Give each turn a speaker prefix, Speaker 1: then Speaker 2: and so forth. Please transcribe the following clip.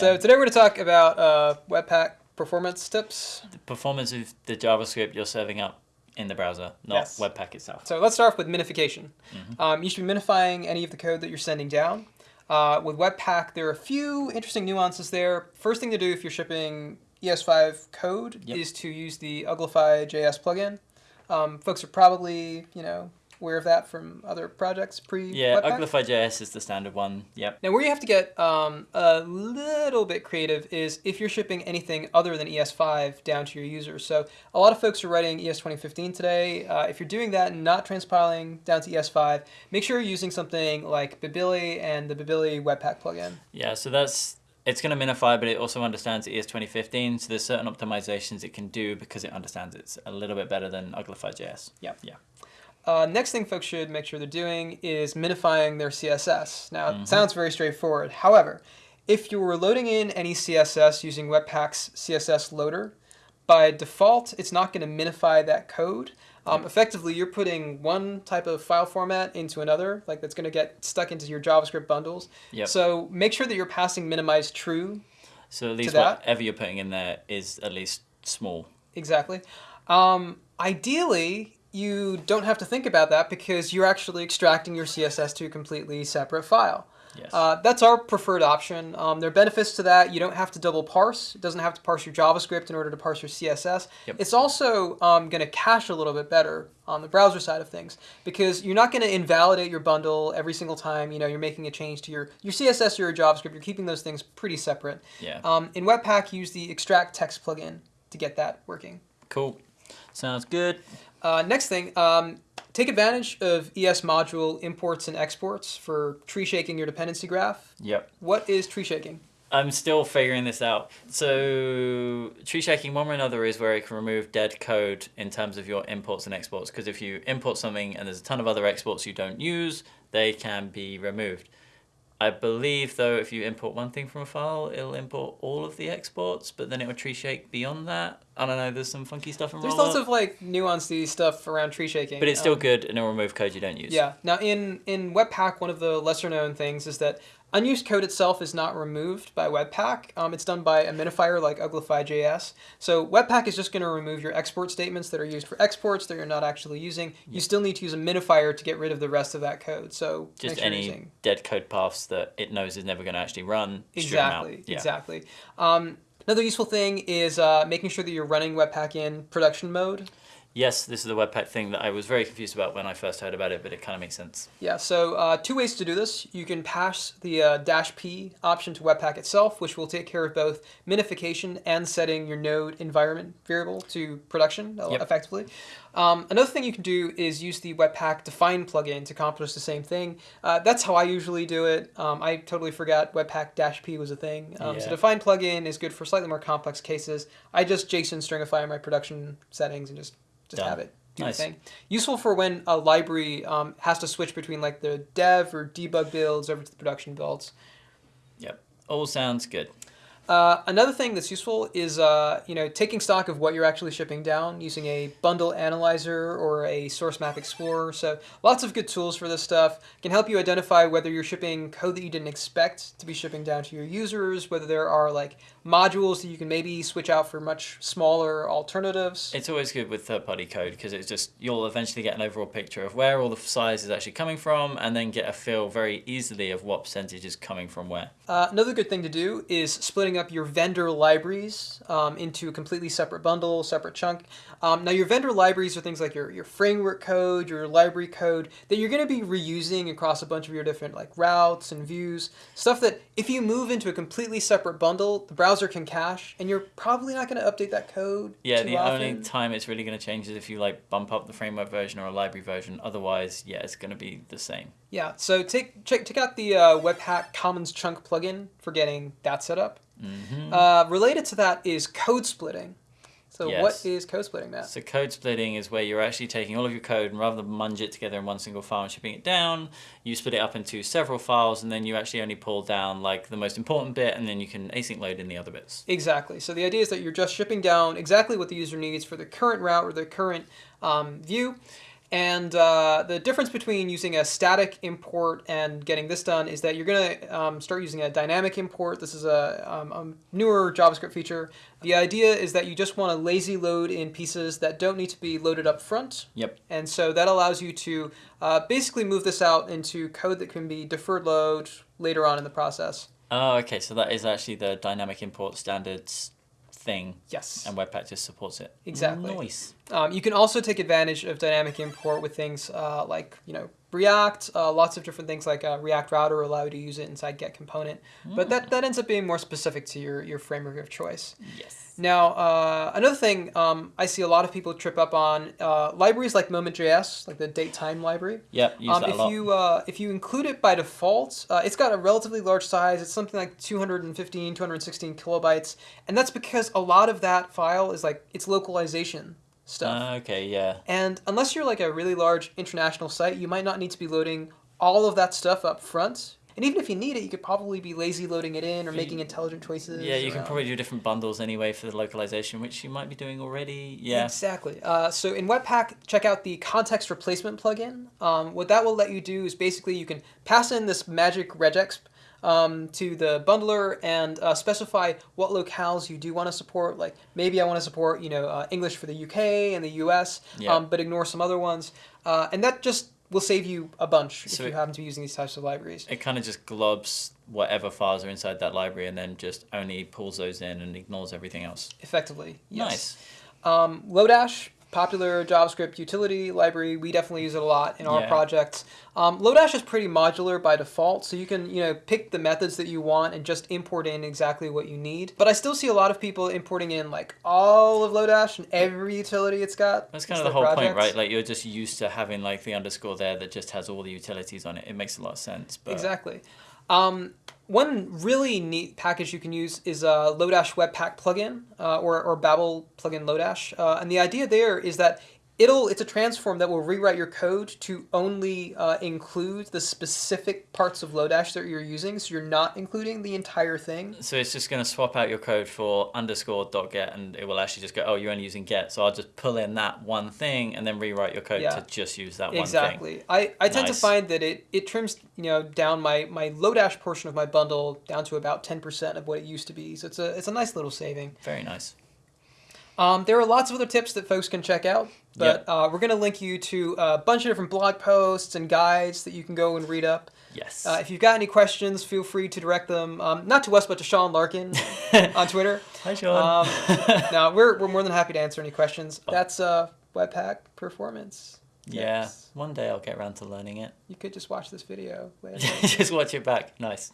Speaker 1: So today we're going to talk about uh, Webpack performance tips.
Speaker 2: The performance of the JavaScript you're serving up in the browser, not
Speaker 1: Yes.
Speaker 2: Webpack itself.
Speaker 1: So let's start off with minification.
Speaker 2: Mm-hmm.
Speaker 1: Um, you should be minifying any of the code that you're sending down. Uh, with Webpack, there are a few interesting nuances there. First thing to do if you're shipping ES5 code
Speaker 2: Yep.
Speaker 1: is to use the Uglify JS plugin. Um, folks are probably, you know, aware of that from other projects pre
Speaker 2: Yeah, Uglify.js is the standard one. Yep.
Speaker 1: Now, where you have to get um, a little bit creative is if you're shipping anything other than ES5 down to your users. So a lot of folks are writing E ES 2015 today. Uh, if you're doing that and not transpiling down to ES5, make sure you're using something like Babili and the Babili Webpack plugin.
Speaker 2: Yeah, so that's it's going to minify, but it also understands ES 2015. So there's certain optimizations it can do because it understands it's a little bit better than Uglify.js.
Speaker 1: Yeah.
Speaker 2: Yeah.
Speaker 1: Uh, next thing folks should make sure they're doing is minifying their CSS. Now,
Speaker 2: Mhm.
Speaker 1: it sounds very straightforward. However, if you're loading in any CSS using Webpack's CSS loader, by default, it's not going to minify that code. Um, effectively, you're putting one type of file format into another, like that's going to get stuck into your JavaScript bundles.
Speaker 2: Yep.
Speaker 1: So make sure that you're passing minimize true
Speaker 2: So at least
Speaker 1: that?
Speaker 2: whatever you're putting in there is at least small.
Speaker 1: Exactly. Um, ideally, you don't have to think about that because you're actually extracting your CSS to a completely separate file.
Speaker 2: Yes.
Speaker 1: Uh, that's our preferred option. Um, there are benefits to that. You don't have to double parse. It doesn't have to parse your JavaScript in order to parse your CSS.
Speaker 2: Yep.
Speaker 1: It's also um, going to cache a little bit better on the browser side of things because you're not going to invalidate your bundle every single time you know you're making a change to your your CSS or your JavaScript. You're keeping those things pretty separate.
Speaker 2: yeah.
Speaker 1: Um, in Webpack, use the extract text plugin to get that working.
Speaker 2: cool. Sounds good.
Speaker 1: Uh, next thing, um, take advantage of ES module imports and exports for tree shaking your dependency graph.
Speaker 2: Yep.
Speaker 1: What is tree shaking?
Speaker 2: I'm still figuring this out. So tree shaking, one way or another, is where it can remove dead code in terms of your imports and exports. Because if you import something and there's a ton of other exports you don't use, they can be removed. I believe though, if you import one thing from a file, it'll import all of the exports, but then it will tree shake beyond that. I don't know. There's some funky stuff in
Speaker 1: There's lots of like nuanced stuff around tree shaking.
Speaker 2: but it's still
Speaker 1: Um,
Speaker 2: good and it'll remove code you don't use.
Speaker 1: Yeah. Now in in Webpack, one of the lesser known things is that unused code itself is not removed by Webpack. Um, it's done by a minifier like Uglify.js. So Webpack is just going to remove your export statements that are used for exports that you're not actually using. You still need to use a minifier to get rid of the rest of that code. So
Speaker 2: Just
Speaker 1: sure
Speaker 2: any dead code paths that it knows is never going to actually run.
Speaker 1: Exactly,
Speaker 2: Yeah.
Speaker 1: exactly. Um, another useful thing is uh, making sure that you're running Webpack in production mode.
Speaker 2: Yes, this is the Webpack thing that I was very confused about when I first heard about it, but it kind of makes sense.
Speaker 1: Yeah, so uh, two ways to do this. You can pass the uh, dash p option to Webpack itself, which will take care of both minification and setting your node environment variable to production uh,
Speaker 2: Yep.
Speaker 1: effectively. Um, another thing you can do is use the Webpack define plugin to accomplish the same thing. Uh, that's how I usually do it. Um, I totally forgot Webpack dash p was a thing. Um, So define plugin is good for slightly more complex cases. I just JSON stringify my production settings and just just have it do
Speaker 2: Nice.
Speaker 1: the thing. Useful for when a library um, has to switch between like the dev or debug builds over to the production builds.
Speaker 2: Yep, all sounds good.
Speaker 1: Uh, another thing that's useful is uh, you know taking stock of what you're actually shipping down using a bundle analyzer or a source map explorer. So lots of good tools for this stuff can help you identify whether you're shipping code that you didn't expect to be shipping down to your users, whether there are like modules that you can maybe switch out for much smaller alternatives.
Speaker 2: It's always good with third-party code because it's just you'll eventually get an overall picture of where all the size is actually coming from, and then get a feel very easily of what percentage is coming from where.
Speaker 1: Uh, another good thing to do is splitting up your vendor libraries um, into a completely separate bundle, separate chunk. Um, now, your vendor libraries are things like your, your framework code, your library code that you're going to be reusing across a bunch of your different like routes and views. Stuff that if you move into a completely separate bundle, the browser can cache, and you're probably not going to update that code.
Speaker 2: Yeah, the
Speaker 1: often.
Speaker 2: only time it's really going to change is if you like bump up the framework version or a library version. Otherwise, yeah, it's going to be the same.
Speaker 1: Yeah, so take check check out the uh, Webpack Commons Chunk plugin for getting that set up.
Speaker 2: Hmm
Speaker 1: Uh, related to that is code splitting. So
Speaker 2: Yes.
Speaker 1: what is code splitting, Matt?
Speaker 2: So code splitting is where you're actually taking all of your code and rather than munge it together in one single file and shipping it down, you split it up into several files and then you actually only pull down like the most important bit and then you can async load in the other bits.
Speaker 1: Exactly. So the idea is that you're just shipping down exactly what the user needs for the current route or the current um, view. And uh, the difference between using a static import and getting this done is that you're going to um, start using a dynamic import. This is a, um, a, newer JavaScript feature. The idea is that you just want to lazy load in pieces that don't need to be loaded up front.
Speaker 2: Yep.
Speaker 1: And so that allows you to uh, basically move this out into code that can be deferred load later on in the process.
Speaker 2: Oh, okay. So that is actually the dynamic import standards thing.
Speaker 1: Yes.
Speaker 2: And Webpack just supports it.
Speaker 1: Exactly.
Speaker 2: Nice.
Speaker 1: Um, you can also take advantage of dynamic import with things uh, like you know React. Uh, lots of different things like uh, React Router allow you to use it inside Get component, mm. but that, that ends up being more specific to your your framework of choice.
Speaker 2: Yes.
Speaker 1: Now, uh, another thing um, I see a lot of people trip up on uh, libraries like Moment.js, like the datetime library.
Speaker 2: Yeah, use
Speaker 1: um,
Speaker 2: that
Speaker 1: if
Speaker 2: a lot.
Speaker 1: you uh, if you include it by default, uh, it's got a relatively large size. It's something like 215, 216 kilobytes, and that's because a lot of that file is like its localization stuff.
Speaker 2: Uh, okay, yeah.
Speaker 1: And unless you're like a really large international site, you might not need to be loading all of that stuff up front. And even if you need it, you could probably be lazy loading it in or making intelligent choices.
Speaker 2: Yeah, you
Speaker 1: around.
Speaker 2: can probably do different bundles anyway for the localization, which you might be doing already. Yeah.
Speaker 1: Exactly. Uh, so in Webpack, check out the context replacement plugin. Um, what that will let you do is basically you can pass in this magic regexp um, to the bundler and uh, specify what locales you do want to support. Like maybe I want to support you know uh, English for the UK and the US,
Speaker 2: Yeah.
Speaker 1: um, but ignore some other ones. Uh, and that just will save you a bunch
Speaker 2: So
Speaker 1: if you
Speaker 2: it-
Speaker 1: happen to be using these types of libraries.
Speaker 2: It kind of just globs whatever files are inside that library and then just only pulls those in and ignores everything else.
Speaker 1: Effectively, yes.
Speaker 2: Nice.
Speaker 1: Um, Lodash, popular JavaScript utility library. We definitely use it a lot in our
Speaker 2: Yeah.
Speaker 1: projects. Um, Lodash is pretty modular by default, so you can you know pick the methods that you want and just import in exactly what you need. But I still see a lot of people importing in like all of Lodash and every utility it's got.
Speaker 2: That's kind of the whole point, right? Like you're just used to having like the underscore there that just has all the utilities on it. It makes a lot of sense. But
Speaker 1: Exactly. Um, one really neat package you can use is a Lodash Webpack plugin uh, or, or Babel plugin Lodash. Uh, and the idea there is that it'll it's a transform that will rewrite your code to only uh, include the specific parts of Lodash that you're using. So you're not including the entire thing.
Speaker 2: So it's just going to swap out your code for underscore dot get, and it will actually just go, oh, you're only using get. So I'll just pull in that one thing and then rewrite your code
Speaker 1: Yeah.
Speaker 2: to just use that one thing.
Speaker 1: Exactly. I, I tend to find that it, it trims you know down my, my Lodash portion of my bundle down to about 10% of what it used to be. So it's a it's a nice little saving.
Speaker 2: Very nice.
Speaker 1: Um, there are lots of other tips that folks can check out, but uh, we're going to link you to a bunch of different blog posts and guides that you can go and read up.
Speaker 2: Yes.
Speaker 1: Uh, if you've got any questions, feel free to direct them, um, not to us, but to Sean Larkin on Twitter.
Speaker 2: Hi, Sean.
Speaker 1: Um, no, we're, we're more than happy to answer any questions. That's uh, Webpack Performance.
Speaker 2: yeah.
Speaker 1: Yes.
Speaker 2: One day I'll get around to learning it.
Speaker 1: You could just watch this video later.
Speaker 2: just watch it back. Nice.